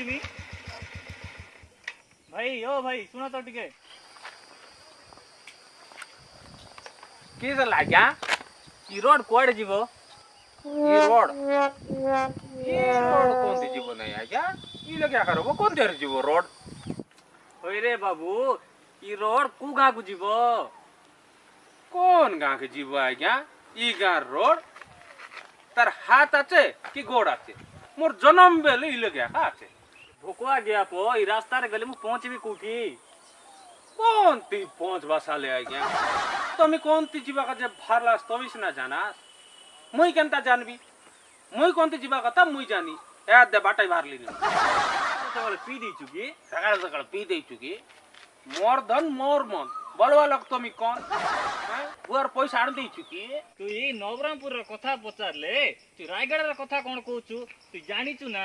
कुछ भाई ओ भाई सुनो तो टिके। की लाग्या? रोड कुआडे जीवो? ई रोड? ई रोड कोणती जीवो नाही आज्ञा? ई लग्या कौन देर जीवो रोड? रे बाबू ये रोड कु गाकू जीवो? কোন গাঁকে জীব আজ্ঞা ই গাঁর রোড তার হাত আছে কি গোড় আছে মোর জনম বেলে ইলে গা আছে भुकवा गया पो, ई रास्ता रे गले में पहुँच भी कुठी। कौन ती पहुँच बासा ले आ गया तुम तो कौन ती जीवा का जब भारलास तो भी ना जाना मुई केनता जानबी? मुई कौन ती जीवा का, तब मुई जानी। ए दे बाटा भार ली सकाल पी दे चुकी सकाल सकाल पी दे चुकी। मोर धन, मोर मन। বলবা লোক তুমি কোন পুয়ার পয়সা আনি দেইছু কি তুই এই নবরামপুরের কথা পচারলে তুই রায়গড়ের কথা কোন কହୁଛୁ তুই জানিছু না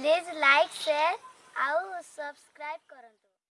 ପ୍ଲିଜ୍ ଲାଇକ୍ ସେୟାର ଆଉ ସବସ୍କ୍ରାଇବ୍ କରନ୍ତୁ